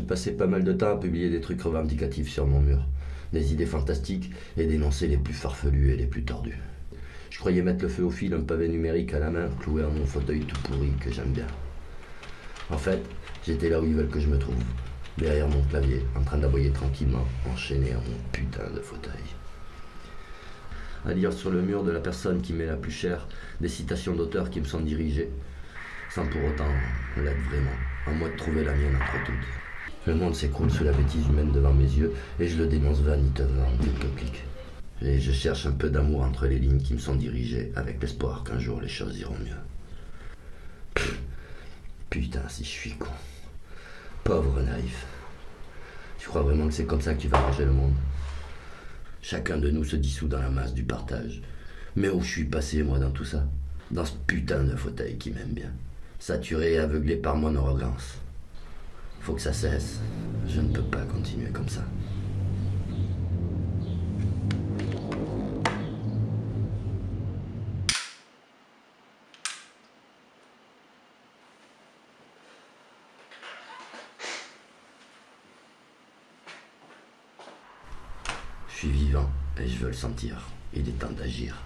passé pas mal de temps à publier des trucs revendicatifs sur mon mur. Des idées fantastiques et d'énoncer les plus farfelus et les plus tordus. Je croyais mettre le feu au fil, un pavé numérique à la main, cloué à mon fauteuil tout pourri que j'aime bien. En fait, j'étais là où ils veulent que je me trouve, derrière mon clavier, en train d'aboyer tranquillement, enchaîné à mon putain de fauteuil. À lire sur le mur de la personne qui m'est la plus chère des citations d'auteurs qui me sont dirigées, sans pour autant l'être vraiment, à moi de trouver la mienne entre toutes. Le monde s'écroule sous la bêtise humaine devant mes yeux et je le dénonce vaniteusement en quelques clics. Et je cherche un peu d'amour entre les lignes qui me sont dirigées avec l'espoir qu'un jour les choses iront mieux. Putain, si je suis con. Pauvre naïf. Tu crois vraiment que c'est comme ça que tu vas arranger le monde? Chacun de nous se dissout dans la masse du partage. Mais où je suis passé, moi, dans tout ça? Dans ce putain de fauteuil qui m'aime bien. Saturé et aveuglé par mon arrogance. Faut que ça cesse. Je ne peux pas continuer comme ça. Je suis vivant et je veux le sentir. Il est temps d'agir.